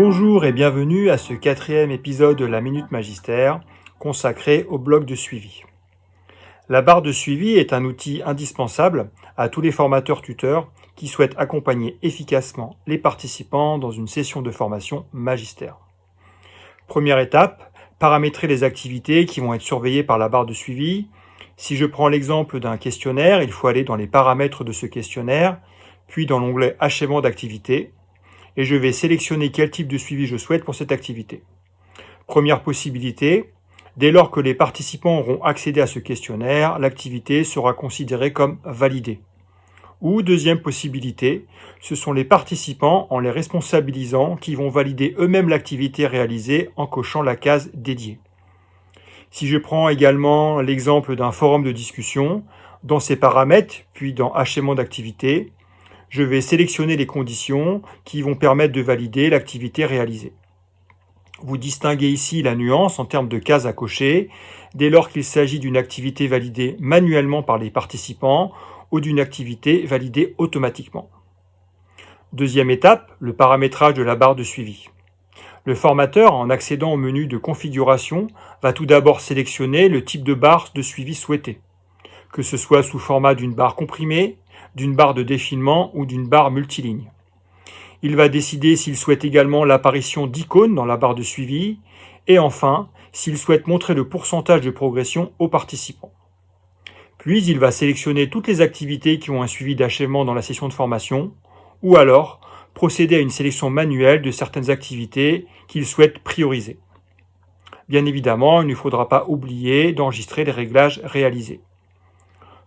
Bonjour et bienvenue à ce quatrième épisode de la Minute Magistère consacré au bloc de suivi. La barre de suivi est un outil indispensable à tous les formateurs tuteurs qui souhaitent accompagner efficacement les participants dans une session de formation magistère. Première étape, paramétrer les activités qui vont être surveillées par la barre de suivi. Si je prends l'exemple d'un questionnaire, il faut aller dans les paramètres de ce questionnaire, puis dans l'onglet Achèvement d'activité, et je vais sélectionner quel type de suivi je souhaite pour cette activité. Première possibilité, dès lors que les participants auront accédé à ce questionnaire, l'activité sera considérée comme validée. Ou deuxième possibilité, ce sont les participants, en les responsabilisant, qui vont valider eux-mêmes l'activité réalisée en cochant la case dédiée. Si je prends également l'exemple d'un forum de discussion, dans ses paramètres, puis dans Achèvement d'activité, je vais sélectionner les conditions qui vont permettre de valider l'activité réalisée. Vous distinguez ici la nuance en termes de cases à cocher, dès lors qu'il s'agit d'une activité validée manuellement par les participants ou d'une activité validée automatiquement. Deuxième étape, le paramétrage de la barre de suivi. Le formateur, en accédant au menu de configuration, va tout d'abord sélectionner le type de barre de suivi souhaité, que ce soit sous format d'une barre comprimée, d'une barre de défilement ou d'une barre multiligne. Il va décider s'il souhaite également l'apparition d'icônes dans la barre de suivi, et enfin, s'il souhaite montrer le pourcentage de progression aux participants. Puis il va sélectionner toutes les activités qui ont un suivi d'achèvement dans la session de formation, ou alors procéder à une sélection manuelle de certaines activités qu'il souhaite prioriser. Bien évidemment, il ne faudra pas oublier d'enregistrer les réglages réalisés.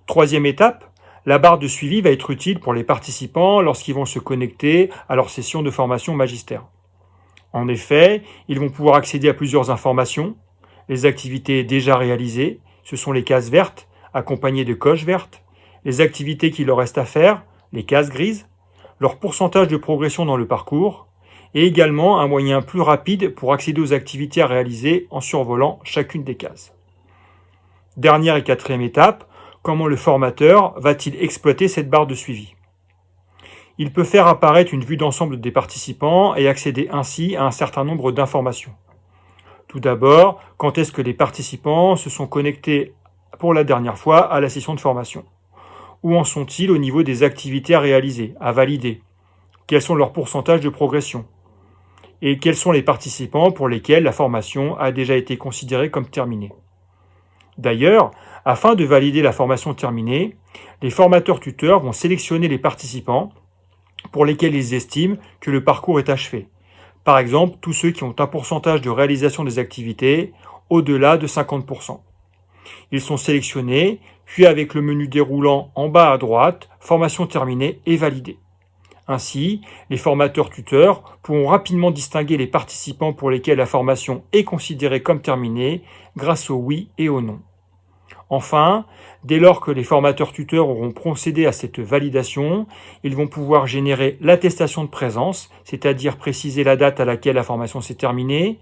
Troisième étape, la barre de suivi va être utile pour les participants lorsqu'ils vont se connecter à leur session de formation magistère. En effet, ils vont pouvoir accéder à plusieurs informations, les activités déjà réalisées, ce sont les cases vertes, accompagnées de coches vertes, les activités qu'il leur reste à faire, les cases grises, leur pourcentage de progression dans le parcours, et également un moyen plus rapide pour accéder aux activités à réaliser en survolant chacune des cases. Dernière et quatrième étape, comment le formateur va-t-il exploiter cette barre de suivi? Il peut faire apparaître une vue d'ensemble des participants et accéder ainsi à un certain nombre d'informations. Tout d'abord, quand est-ce que les participants se sont connectés pour la dernière fois à la session de formation? Où en sont-ils au niveau des activités à réaliser, à valider? Quels sont leurs pourcentages de progression? Et quels sont les participants pour lesquels la formation a déjà été considérée comme terminée? D'ailleurs, afin de valider la formation terminée, les formateurs tuteurs vont sélectionner les participants pour lesquels ils estiment que le parcours est achevé. Par exemple, tous ceux qui ont un pourcentage de réalisation des activités au-delà de 50%. Ils sont sélectionnés, puis avec le menu déroulant en bas à droite, formation terminée et validée. Ainsi, les formateurs tuteurs pourront rapidement distinguer les participants pour lesquels la formation est considérée comme terminée grâce au oui et au non. Enfin, dès lors que les formateurs tuteurs auront procédé à cette validation, ils vont pouvoir générer l'attestation de présence, c'est-à-dire préciser la date à laquelle la formation s'est terminée,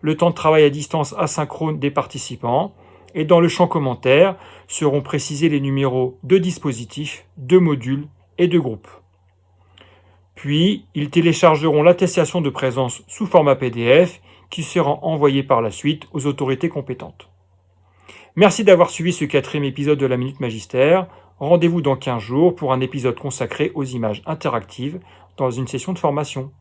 le temps de travail à distance asynchrone des participants, et dans le champ commentaire seront précisés les numéros de dispositifs, de modules et de groupes. Puis, ils téléchargeront l'attestation de présence sous format PDF qui sera envoyée par la suite aux autorités compétentes. Merci d'avoir suivi ce quatrième épisode de la Minute Magistère. Rendez-vous dans 15 jours pour un épisode consacré aux images interactives dans une session de formation.